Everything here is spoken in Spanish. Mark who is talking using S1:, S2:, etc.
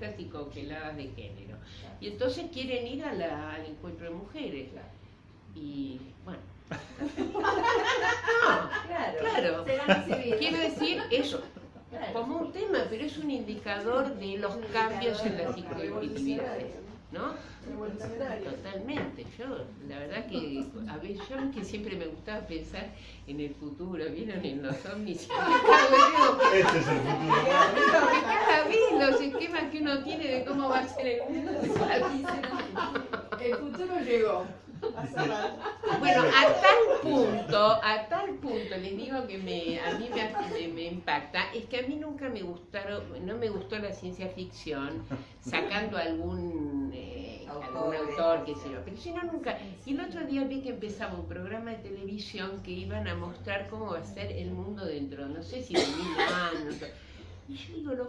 S1: hijas y congeladas de género. Y entonces quieren ir a la- al encuentro de mujeres. Y bueno. No,
S2: Claro.
S1: Quiero decir eso,
S2: Claro.
S1: como un tema, pero es un indicador de los cambios en las psicoactividades, ¿no? Totalmente. Yo, la verdad que a ver, yo que siempre me gustaba pensar en el futuro, ¿vieron? En los ovnis.
S3: Este es el futuro.
S1: que cada vez los esquemas que uno tiene de cómo va a ser el mundo.
S4: El futuro llegó.
S1: Bueno, a tal punto, a tal punto les digo que me, a mí me, impacta, es que a mí nunca me gustaron, no me gustó la ciencia ficción, sacando algún, eh, algún autor, qué sé yo, pero si no nunca. Y el otro día vi que empezaba un programa de televisión que iban a mostrar cómo va a ser el mundo dentro, no sé si de mil años. Y yo digo, lo